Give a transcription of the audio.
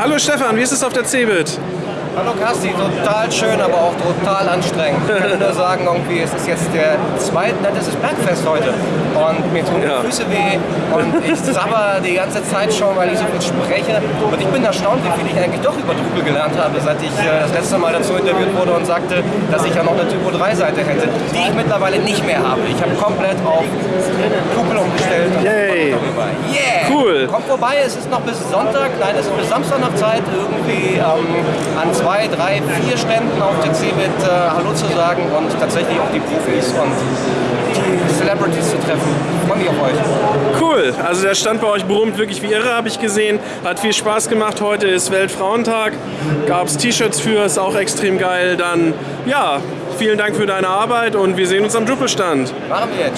Hallo Stefan, wie ist es auf der CeBIT? Hallo Kasti, total schön, aber auch total anstrengend. Ich kann nur sagen, irgendwie, es ist jetzt der zweite, nein, das ist Bergfest heute. Und mir tun die Ja. Füße weh und ich sabber die ganze Zeit schon, weil ich so viel spreche. Und ich bin erstaunt, wie viel ich eigentlich doch über Drupal gelernt habe, seit ich äh, das letzte Mal dazu interviewt wurde und sagte, dass ich ja noch eine Typo 3 Seite hätte, die ich mittlerweile nicht mehr habe. Ich habe komplett auf Drupal Kommt vorbei, es ist noch bis Sonntag, nein, es ist bis Samstag noch Zeit, irgendwie ähm, an zwei, drei, vier Ständen auf der CeBIT äh, Hallo zu sagen und tatsächlich auch die Profis und die Celebrities zu treffen. Freue mich auf euch. Cool, also der Stand bei euch brummt wirklich wie irre, habe ich gesehen. Hat viel Spaß gemacht. Heute ist Weltfrauentag. Gab es T-Shirts für, ist auch extrem geil. Dann, ja, vielen Dank für deine Arbeit und wir sehen uns am Drupal-Stand. Machen wir jetzt.